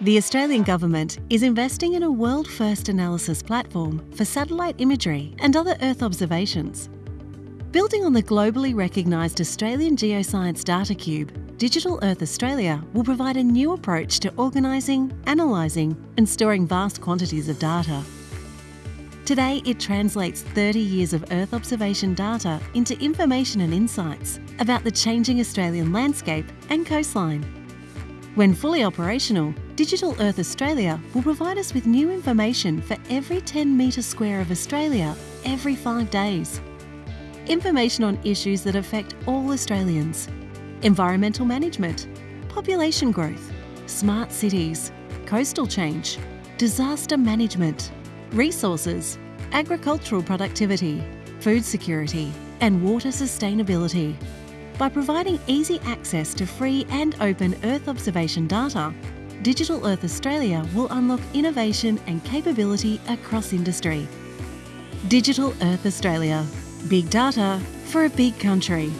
The Australian Government is investing in a world first analysis platform for satellite imagery and other Earth observations. Building on the globally recognised Australian Geoscience Data Cube, Digital Earth Australia will provide a new approach to organising, analysing, and storing vast quantities of data. Today, it translates 30 years of Earth observation data into information and insights about the changing Australian landscape and coastline. When fully operational, Digital Earth Australia will provide us with new information for every 10 metre square of Australia every five days. Information on issues that affect all Australians environmental management, population growth, smart cities, coastal change, disaster management, resources, agricultural productivity, food security, and water sustainability. By providing easy access to free and open Earth observation data, Digital Earth Australia will unlock innovation and capability across industry. Digital Earth Australia. Big data for a big country.